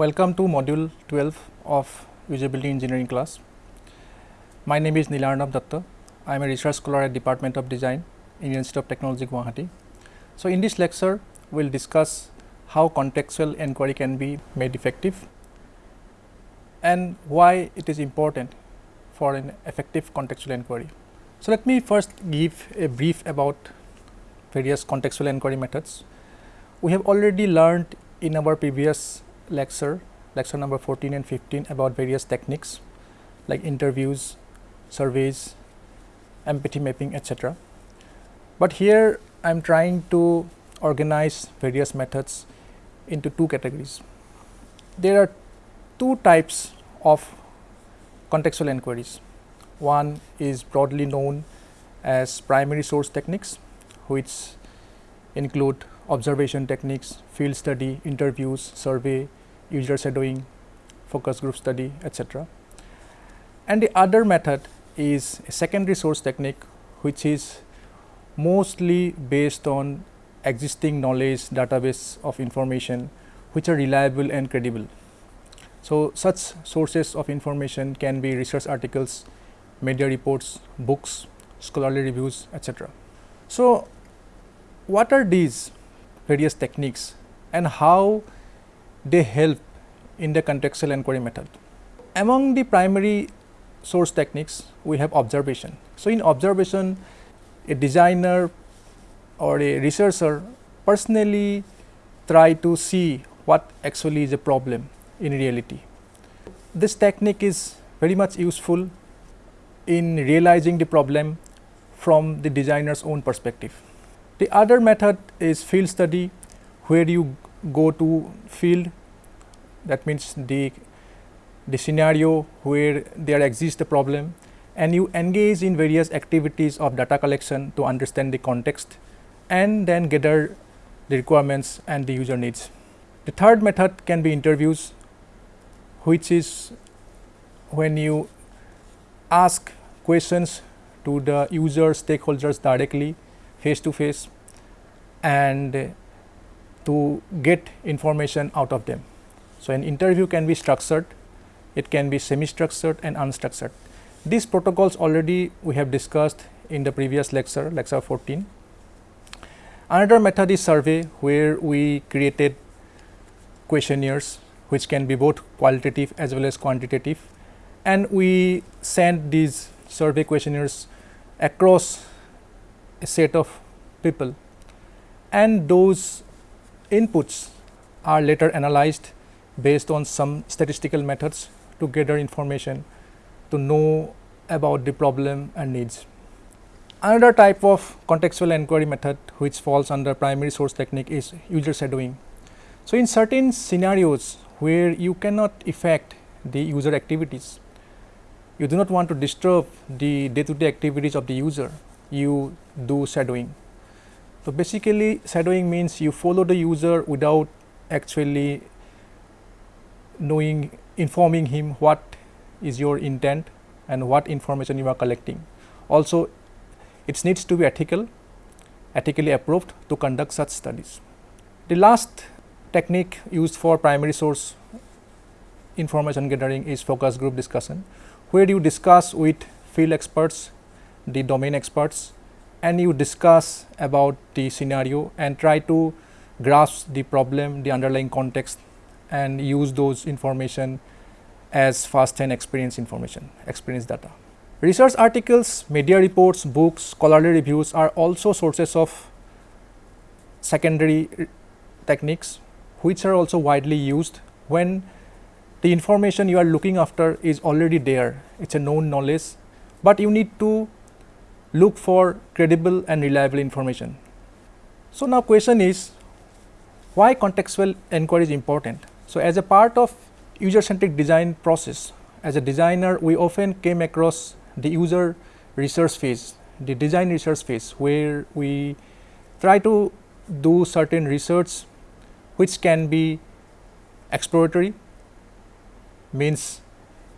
Welcome to module 12 of usability engineering class. My name is Nilarnab Datta. I am a research scholar at Department of Design, Indian Institute of Technology, Guwahati. So, in this lecture, we will discuss how contextual inquiry can be made effective and why it is important for an effective contextual inquiry. So, let me first give a brief about various contextual inquiry methods. We have already learned in our previous lecture, lecture number 14 and 15 about various techniques like interviews, surveys, empathy mapping etc. But here I am trying to organize various methods into two categories. There are two types of contextual inquiries. One is broadly known as primary source techniques which include observation techniques, field study, interviews, survey, user shadowing, focus group study etc. And the other method is a secondary source technique which is mostly based on existing knowledge database of information which are reliable and credible. So, such sources of information can be research articles, media reports, books, scholarly reviews etc. So, what are these various techniques and how they help in the contextual inquiry method? Among the primary source techniques, we have observation. So, in observation, a designer or a researcher personally try to see what actually is a problem in reality. This technique is very much useful in realizing the problem from the designer's own perspective. The other method is field study where you go to field that means the, the scenario where there exists a problem and you engage in various activities of data collection to understand the context and then gather the requirements and the user needs. The third method can be interviews which is when you ask questions to the user stakeholders directly face to face and to get information out of them. So, an interview can be structured, it can be semi structured and unstructured. These protocols already we have discussed in the previous lecture, lecture 14. Another method is survey where we created questionnaires which can be both qualitative as well as quantitative and we send these survey questionnaires across a set of people and those inputs are later analyzed based on some statistical methods to gather information to know about the problem and needs. Another type of contextual inquiry method which falls under primary source technique is user shadowing. So, in certain scenarios where you cannot affect the user activities, you do not want to disturb the day to day activities of the user, you do shadowing. So, basically shadowing means you follow the user without actually knowing informing him what is your intent and what information you are collecting. Also it needs to be ethical, ethically approved to conduct such studies. The last technique used for primary source information gathering is focus group discussion, where you discuss with field experts, the domain experts and you discuss about the scenario and try to grasp the problem, the underlying context and use those information as first hand experience information, experience data. Research articles, media reports, books, scholarly reviews are also sources of secondary techniques which are also widely used when the information you are looking after is already there, it is a known knowledge, but you need to look for credible and reliable information. So, now question is why contextual inquiry is important? So, as a part of user centric design process, as a designer we often came across the user research phase, the design research phase where we try to do certain research which can be exploratory means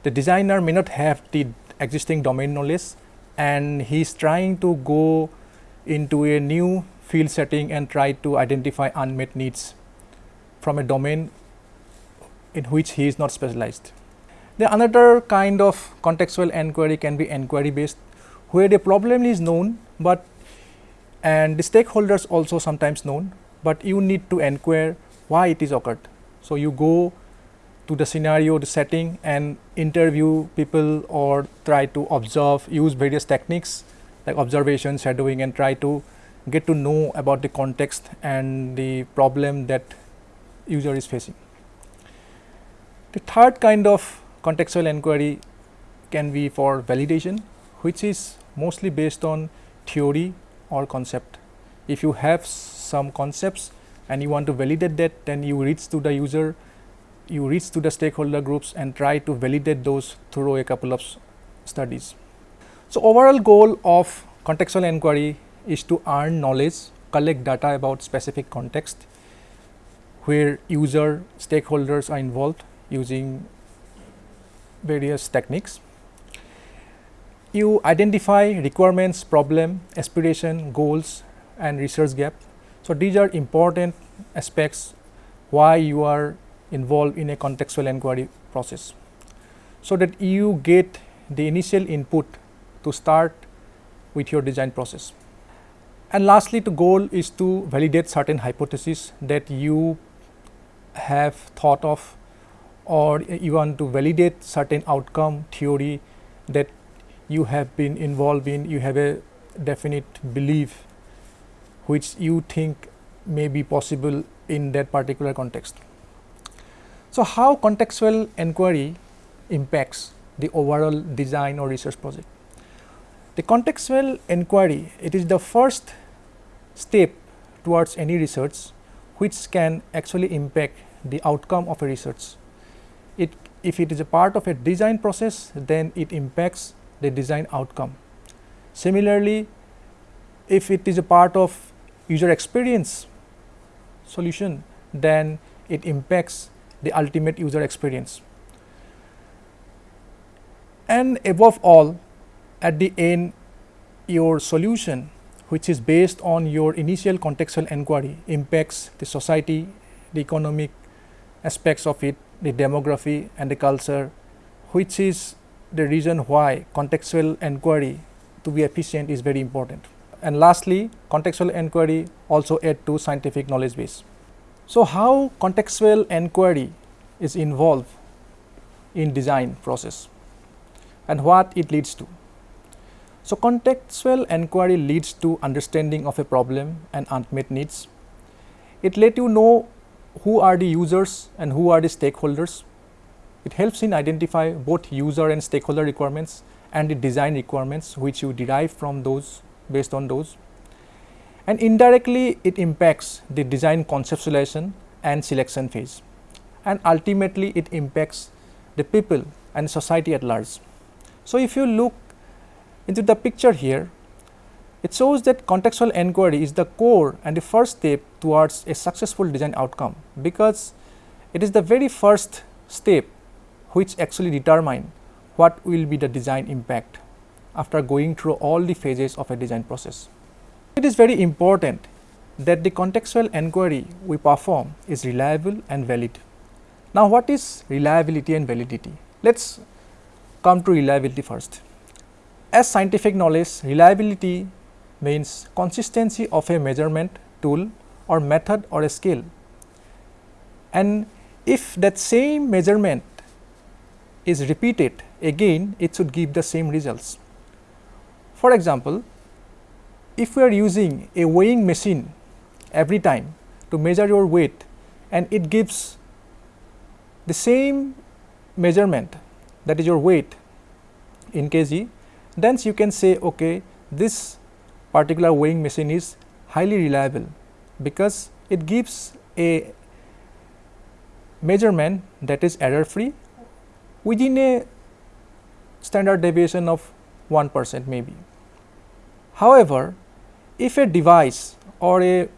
the designer may not have the existing domain knowledge and he is trying to go into a new field setting and try to identify unmet needs from a domain in which he is not specialized. The another kind of contextual enquiry can be enquiry based where the problem is known, but and the stakeholders also sometimes known, but you need to inquire why it is occurred. So, you go to the scenario, the setting and interview people or try to observe, use various techniques like observation, shadowing and try to get to know about the context and the problem that user is facing. The third kind of contextual inquiry can be for validation, which is mostly based on theory or concept. If you have some concepts and you want to validate that, then you reach to the user, you reach to the stakeholder groups and try to validate those through a couple of studies. So, overall goal of contextual inquiry is to earn knowledge, collect data about specific context where user stakeholders are involved using various techniques. You identify requirements, problem, aspiration, goals and research gap. So, these are important aspects why you are involved in a contextual inquiry process. So, that you get the initial input to start with your design process. And lastly, the goal is to validate certain hypotheses that you have thought of or you want to validate certain outcome theory that you have been involved in, you have a definite belief which you think may be possible in that particular context. So, how contextual inquiry impacts the overall design or research project? The contextual inquiry, it is the first step towards any research which can actually impact the outcome of a research. If it is a part of a design process, then it impacts the design outcome. Similarly, if it is a part of user experience solution, then it impacts the ultimate user experience. And above all, at the end, your solution which is based on your initial contextual inquiry impacts the society, the economic aspects of it, the demography and the culture, which is the reason why contextual inquiry to be efficient is very important. And lastly, contextual inquiry also add to scientific knowledge base. So, how contextual inquiry is involved in design process and what it leads to. So, contextual inquiry leads to understanding of a problem and unmet needs. It let you know who are the users and who are the stakeholders. It helps in identify both user and stakeholder requirements and the design requirements which you derive from those based on those. And indirectly it impacts the design conceptualization and selection phase and ultimately it impacts the people and society at large. So, if you look into the picture here, it shows that contextual inquiry is the core and the first step towards a successful design outcome, because it is the very first step which actually determine what will be the design impact after going through all the phases of a design process. It is very important that the contextual inquiry we perform is reliable and valid. Now, what is reliability and validity? Let us come to reliability first. As scientific knowledge, reliability means consistency of a measurement tool or method or a scale. And if that same measurement is repeated again, it should give the same results. For example, if we are using a weighing machine every time to measure your weight and it gives the same measurement that is your weight in kg, then you can say okay this particular weighing machine is highly reliable because it gives a measurement that is error free within a standard deviation of 1 percent maybe. However, if a device or a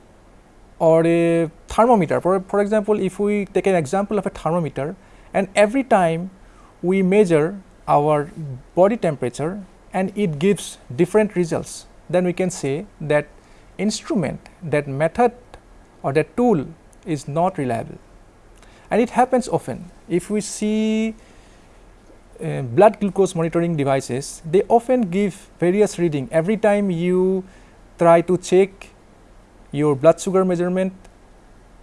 or a thermometer for, for example, if we take an example of a thermometer and every time we measure our body temperature and it gives different results then we can say that instrument that method or that tool is not reliable and it happens often. If we see uh, blood glucose monitoring devices, they often give various reading every time you try to check your blood sugar measurement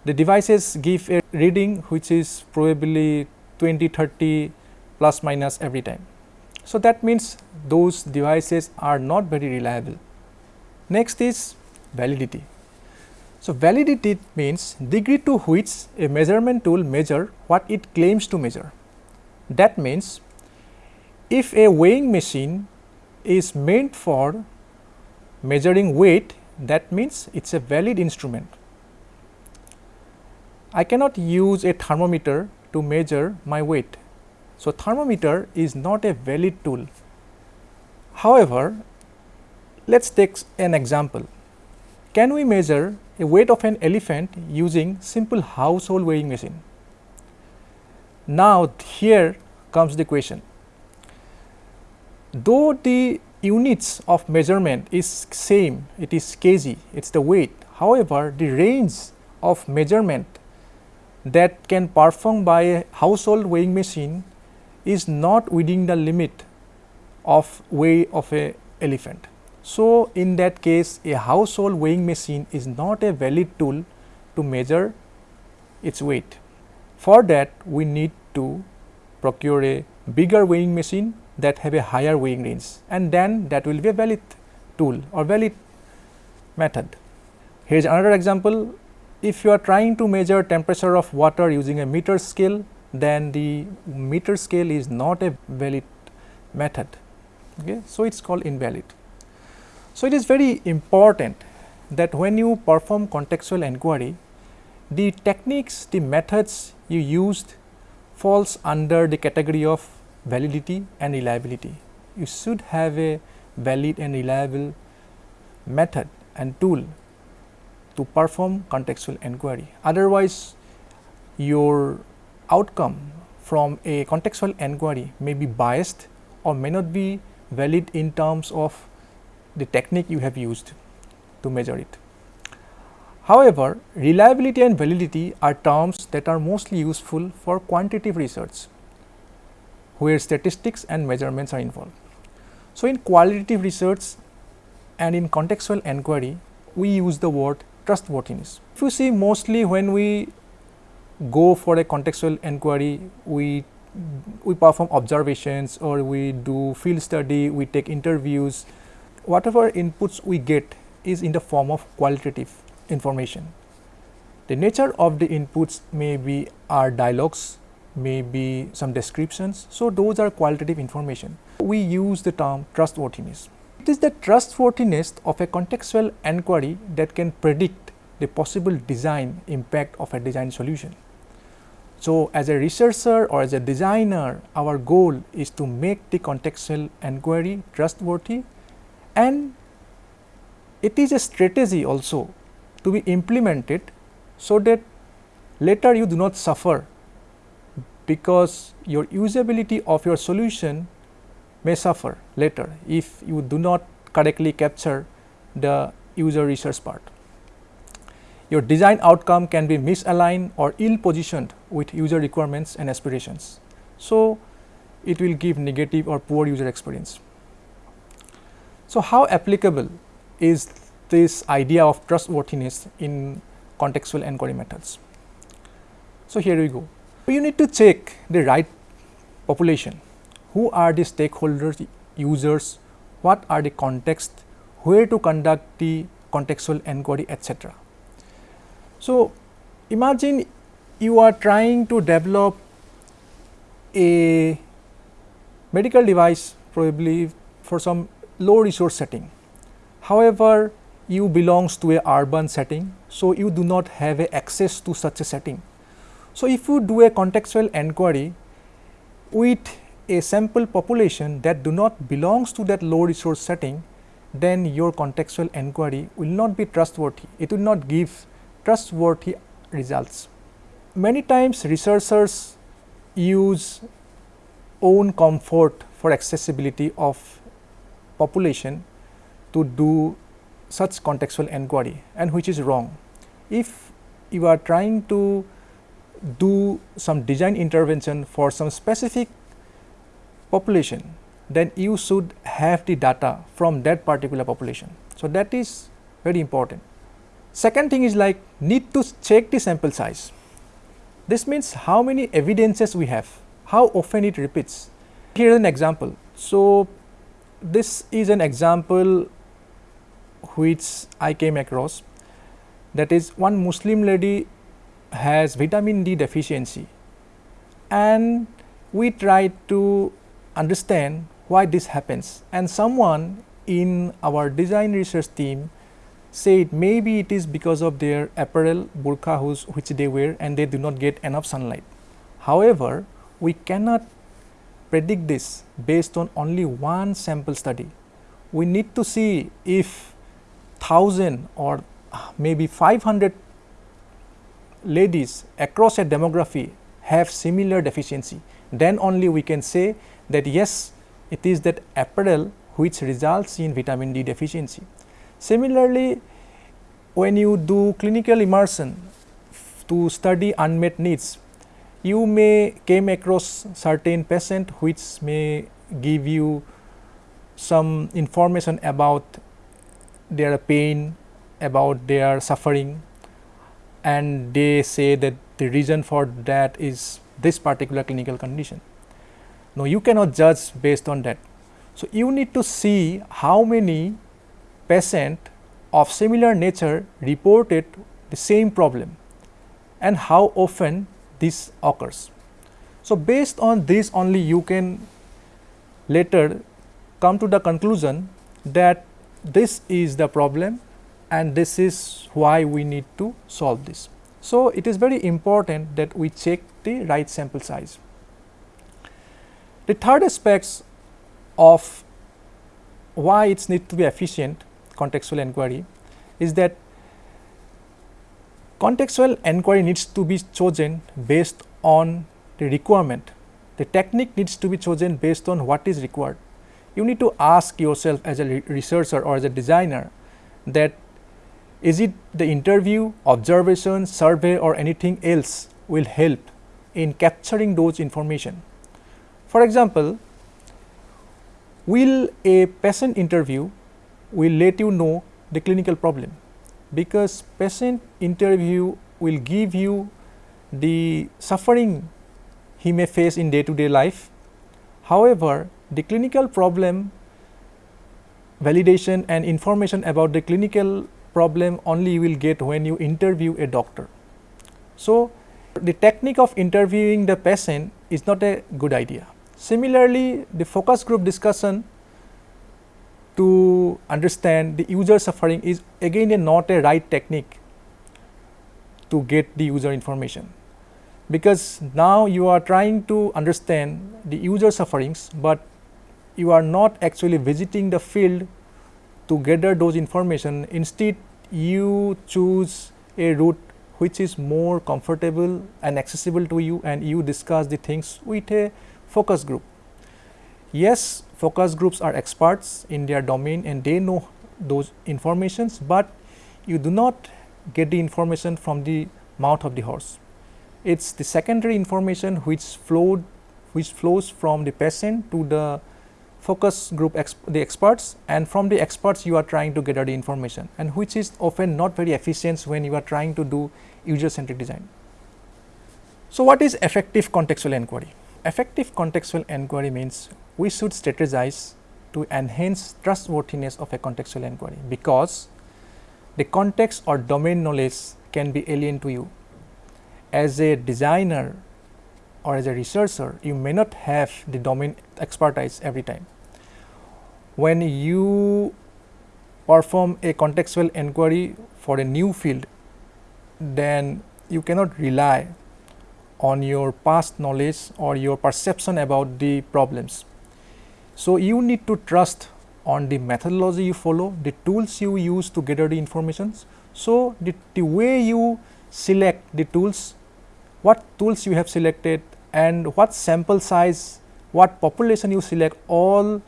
the devices give a reading which is probably 20 30 plus minus every time. So, that means those devices are not very reliable. Next is validity. So, validity means degree to which a measurement tool measure what it claims to measure. That means, if a weighing machine is meant for measuring weight that means it is a valid instrument. I cannot use a thermometer to measure my weight. So, thermometer is not a valid tool. However, let us take an example. Can we measure a weight of an elephant using simple household weighing machine? Now, here comes the question. Though the units of measurement is same, it is kg, it is the weight. However, the range of measurement that can perform by a household weighing machine is not within the limit of weight of a elephant. So, in that case a household weighing machine is not a valid tool to measure its weight. For that we need to procure a bigger weighing machine that have a higher weighing range and then that will be a valid tool or valid method. Here is another example if you are trying to measure temperature of water using a meter scale then the meter scale is not a valid method okay so it's called invalid so it is very important that when you perform contextual inquiry the techniques the methods you used falls under the category of validity and reliability you should have a valid and reliable method and tool to perform contextual inquiry. Otherwise, your outcome from a contextual inquiry may be biased or may not be valid in terms of the technique you have used to measure it. However, reliability and validity are terms that are mostly useful for quantitative research, where statistics and measurements are involved. So, in qualitative research and in contextual inquiry, we use the word trustworthiness. If you see mostly when we go for a contextual inquiry, we we perform observations or we do field study, we take interviews, whatever inputs we get is in the form of qualitative information. The nature of the inputs may be our dialogues, may be some descriptions. So, those are qualitative information. We use the term trustworthiness. It is the trustworthiness of a contextual inquiry that can predict the possible design impact of a design solution. So, as a researcher or as a designer, our goal is to make the contextual inquiry trustworthy and it is a strategy also to be implemented so that later you do not suffer because your usability of your solution may suffer later if you do not correctly capture the user research part. Your design outcome can be misaligned or ill positioned with user requirements and aspirations. So, it will give negative or poor user experience. So, how applicable is this idea of trustworthiness in contextual inquiry methods? So, here we go. You need to check the right population who are the stakeholders, users, what are the context, where to conduct the contextual inquiry etc. So, imagine you are trying to develop a medical device probably for some low resource setting. However, you belongs to a urban setting, so you do not have a access to such a setting. So, if you do a contextual inquiry with a sample population that do not belongs to that low resource setting, then your contextual inquiry will not be trustworthy. It will not give trustworthy results. Many times researchers use own comfort for accessibility of population to do such contextual inquiry and which is wrong. If you are trying to do some design intervention for some specific population, then you should have the data from that particular population. So, that is very important. Second thing is like need to check the sample size. This means how many evidences we have, how often it repeats. Here is an example. So, this is an example which I came across. That is one Muslim lady has vitamin D deficiency. And we tried to understand why this happens. And someone in our design research team said maybe it is because of their apparel burqa which they wear and they do not get enough sunlight. However, we cannot predict this based on only one sample study. We need to see if 1000 or ah, maybe 500 ladies across a demography have similar deficiency, then only we can say that yes, it is that apparel which results in vitamin D deficiency. Similarly, when you do clinical immersion to study unmet needs, you may came across certain patient which may give you some information about their pain, about their suffering and they say that the reason for that is this particular clinical condition. Now, you cannot judge based on that. So, you need to see how many patient of similar nature reported the same problem and how often this occurs. So, based on this only you can later come to the conclusion that this is the problem and this is why we need to solve this. So, it is very important that we check the right sample size. The third aspects of why it needs to be efficient contextual enquiry is that contextual enquiry needs to be chosen based on the requirement. The technique needs to be chosen based on what is required. You need to ask yourself as a researcher or as a designer that is it the interview, observation, survey or anything else will help in capturing those information. For example, will a patient interview will let you know the clinical problem because patient interview will give you the suffering he may face in day to day life. However, the clinical problem validation and information about the clinical problem only you will get when you interview a doctor. So, the technique of interviewing the patient is not a good idea. Similarly, the focus group discussion to understand the user suffering is again a not a right technique to get the user information because now you are trying to understand the user sufferings, but you are not actually visiting the field to gather those information instead you choose a route which is more comfortable and accessible to you and you discuss the things with a focus group. Yes, focus groups are experts in their domain and they know those informations, but you do not get the information from the mouth of the horse. It is the secondary information which flowed which flows from the patient to the focus group the experts and from the experts you are trying to gather the information and which is often not very efficient when you are trying to do user centric design. So, what is effective contextual enquiry? Effective contextual enquiry means we should strategize to enhance trustworthiness of a contextual inquiry because the context or domain knowledge can be alien to you. As a designer or as a researcher, you may not have the domain expertise every time. When you perform a contextual inquiry for a new field, then you cannot rely on your past knowledge or your perception about the problems. So, you need to trust on the methodology you follow, the tools you use to gather the information. So, the, the way you select the tools, what tools you have selected and what sample size, what population you select all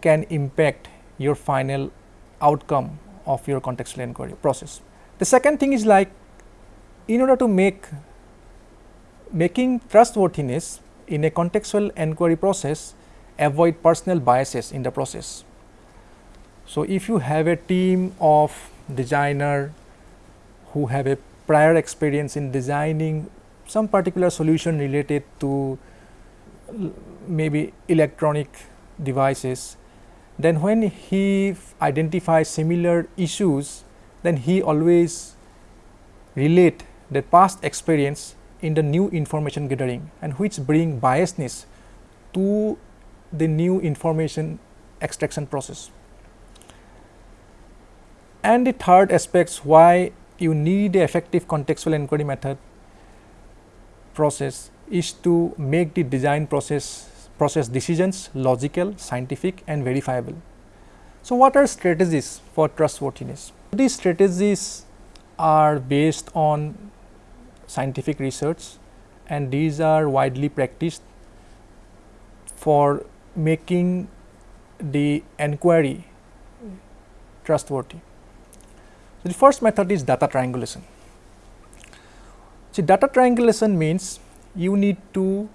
can impact your final outcome of your contextual inquiry process. The second thing is like in order to make making trustworthiness in a contextual enquiry process avoid personal biases in the process. So, if you have a team of designer who have a prior experience in designing some particular solution related to maybe electronic devices, then when he identifies similar issues, then he always relate the past experience in the new information gathering and which bring biasness to the new information extraction process. And the third aspects why you need a effective contextual inquiry method process is to make the design process process decisions logical, scientific and verifiable. So, what are strategies for trustworthiness? These strategies are based on scientific research and these are widely practiced for making the enquiry trustworthy. So, the first method is data triangulation. So, data triangulation means you need to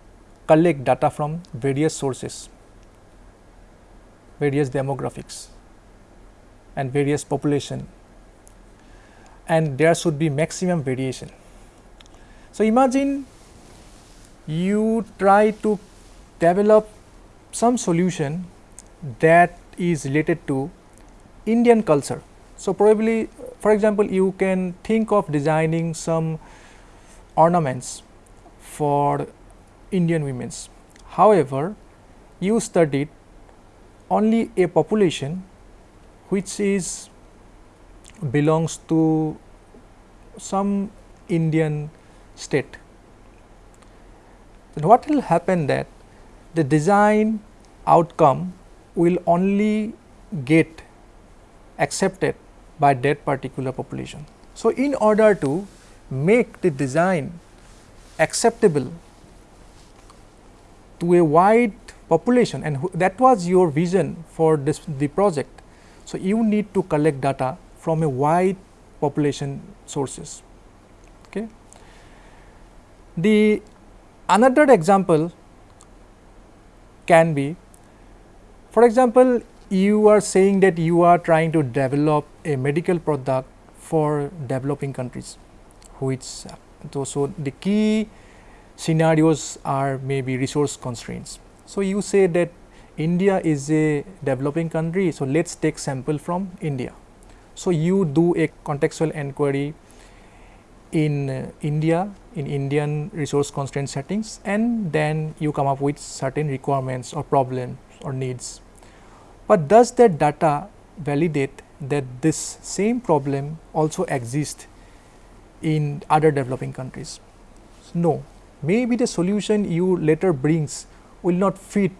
collect data from various sources, various demographics and various population and there should be maximum variation. So, imagine you try to develop some solution that is related to Indian culture. So, probably for example, you can think of designing some ornaments for Indian women's. However, you studied only a population which is belongs to some Indian state. Then what will happen that the design outcome will only get accepted by that particular population. So, in order to make the design acceptable to a wide population and that was your vision for this the project. So, you need to collect data from a wide population sources. Okay. The another example can be for example, you are saying that you are trying to develop a medical product for developing countries which so, the key scenarios are maybe resource constraints. So, you say that India is a developing country, so let us take sample from India. So, you do a contextual enquiry in uh, India in Indian resource constraint settings and then you come up with certain requirements or problems or needs. But does that data validate that this same problem also exists in other developing countries? No, maybe the solution you later brings will not fit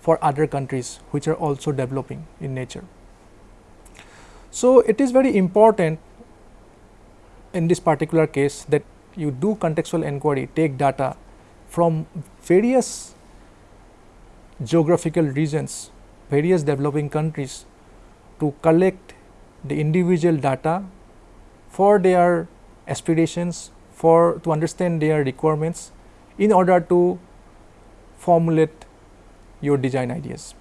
for other countries which are also developing in nature. So, it is very important in this particular case that you do contextual enquiry, take data from various geographical regions, various developing countries to collect the individual data for their aspirations, for to understand their requirements in order to formulate your design ideas.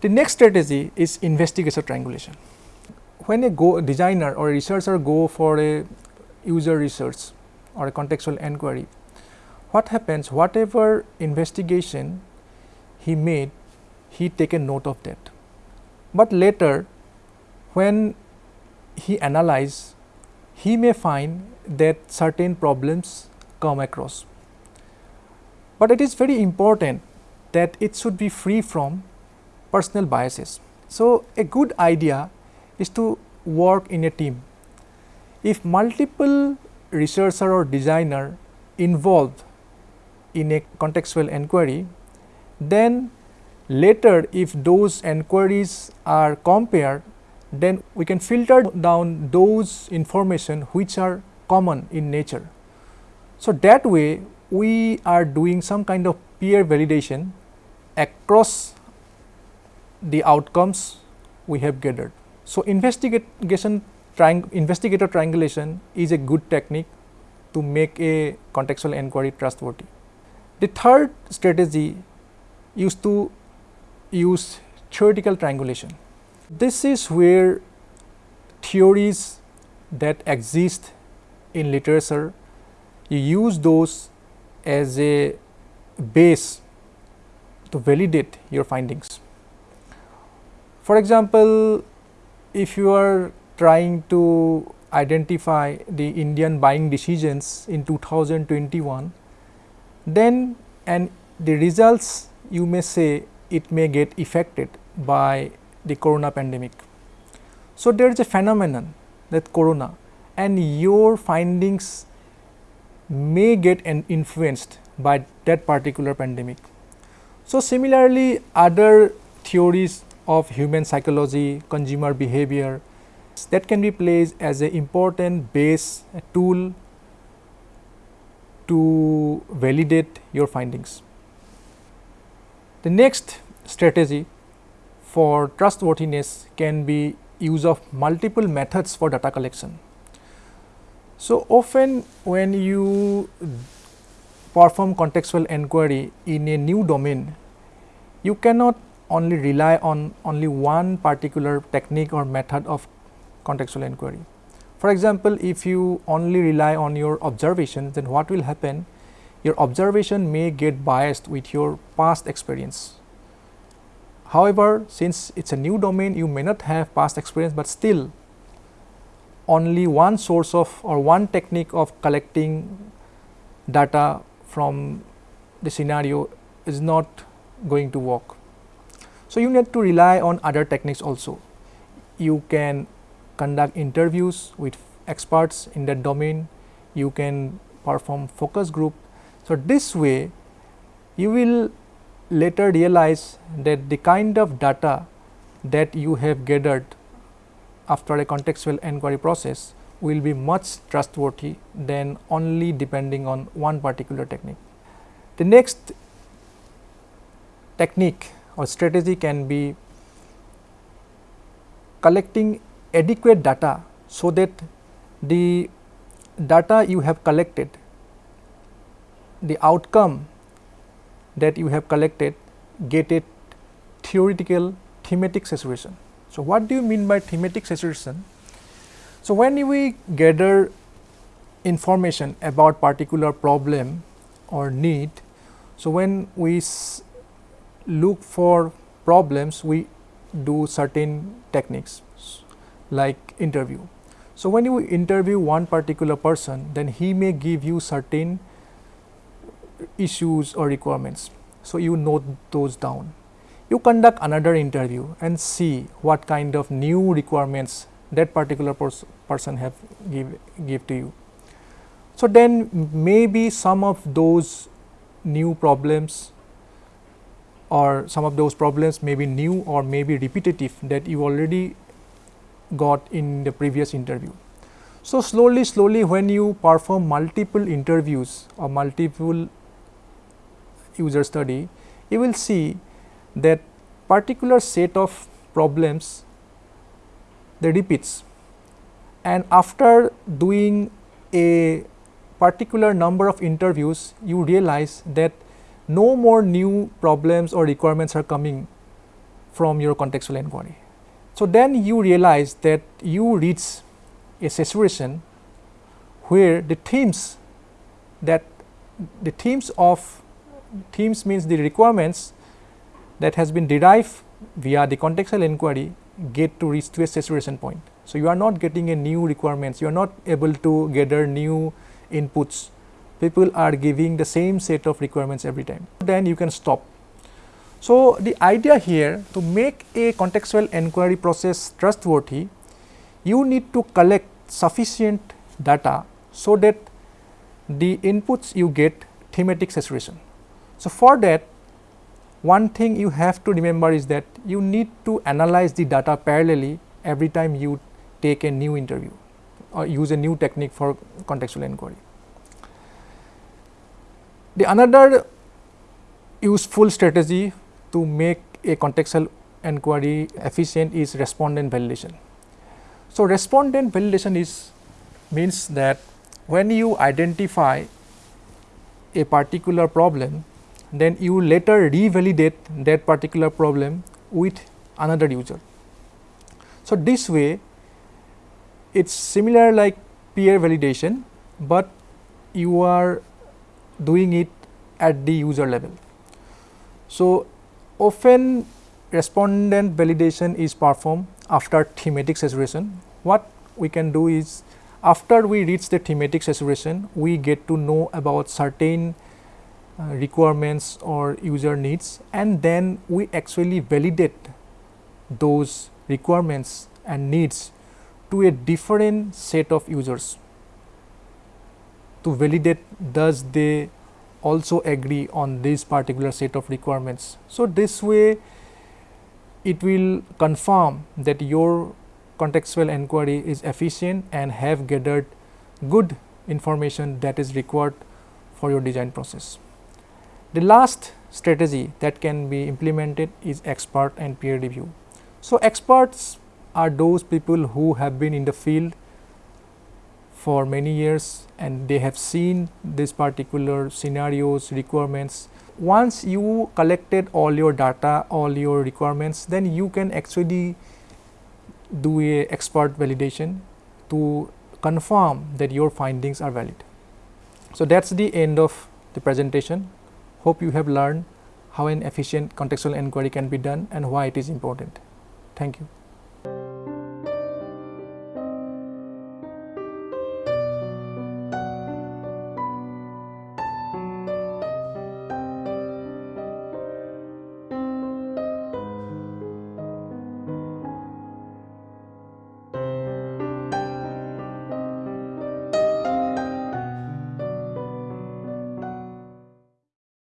The next strategy is investigation triangulation. When a go designer or a researcher go for a user research or a contextual enquiry, what happens whatever investigation he made, he take a note of that. But later when he analyze, he may find that certain problems come across. But it is very important that it should be free from personal biases. So, a good idea is to work in a team if multiple researcher or designer involved in a contextual enquiry, then later if those enquiries are compared, then we can filter down those information which are common in nature. So, that way we are doing some kind of peer validation across the outcomes we have gathered. So, investigation triang investigator triangulation is a good technique to make a contextual inquiry trustworthy. The third strategy is to use theoretical triangulation. This is where theories that exist in literature, you use those as a base to validate your findings. For example, if you are trying to identify the Indian buying decisions in 2021, then and the results you may say it may get affected by the corona pandemic. So, there is a phenomenon that corona and your findings may get influenced by that particular pandemic. So, similarly other theories of human psychology, consumer behavior that can be placed as an important base tool to validate your findings. The next strategy for trustworthiness can be use of multiple methods for data collection. So, often when you perform contextual inquiry in a new domain, you cannot only rely on only one particular technique or method of contextual inquiry. For example, if you only rely on your observation, then what will happen? Your observation may get biased with your past experience. However, since it is a new domain, you may not have past experience, but still only one source of or one technique of collecting data from the scenario is not going to work. So, you need to rely on other techniques also. You can conduct interviews with experts in that domain, you can perform focus group. So, this way you will later realize that the kind of data that you have gathered after a contextual inquiry process will be much trustworthy than only depending on one particular technique. The next technique or strategy can be collecting adequate data so that the data you have collected, the outcome that you have collected get a theoretical thematic saturation. So, what do you mean by thematic saturation? So, when we gather information about particular problem or need, so when we look for problems, we do certain techniques like interview. So, when you interview one particular person, then he may give you certain issues or requirements. So, you note those down you conduct another interview and see what kind of new requirements that particular pers person have give, give to you. So, then maybe some of those new problems or some of those problems may be new or may be repetitive that you already got in the previous interview. So, slowly slowly when you perform multiple interviews or multiple user study, you will see that particular set of problems they repeats and after doing a particular number of interviews you realize that no more new problems or requirements are coming from your contextual inquiry. So, then you realize that you reach a saturation where the themes that the themes of themes means the requirements that has been derived via the contextual inquiry get to reach to a saturation point. So, you are not getting a new requirements, you are not able to gather new inputs, people are giving the same set of requirements every time, then you can stop. So, the idea here to make a contextual inquiry process trustworthy, you need to collect sufficient data so that the inputs you get thematic saturation. So, for that one thing you have to remember is that you need to analyze the data parallelly every time you take a new interview or use a new technique for contextual inquiry. The another useful strategy to make a contextual inquiry efficient is respondent validation. So, respondent validation is means that when you identify a particular problem, then you later revalidate that particular problem with another user. So, this way it is similar like peer validation, but you are doing it at the user level. So, often respondent validation is performed after thematic saturation. What we can do is after we reach the thematic saturation, we get to know about certain uh, requirements or user needs and then we actually validate those requirements and needs to a different set of users to validate does they also agree on this particular set of requirements. So, this way it will confirm that your contextual inquiry is efficient and have gathered good information that is required for your design process. The last strategy that can be implemented is expert and peer review. So, experts are those people who have been in the field for many years and they have seen this particular scenarios requirements. Once you collected all your data, all your requirements, then you can actually do a expert validation to confirm that your findings are valid. So, that is the end of the presentation. Hope you have learned how an efficient contextual inquiry can be done and why it is important. Thank you.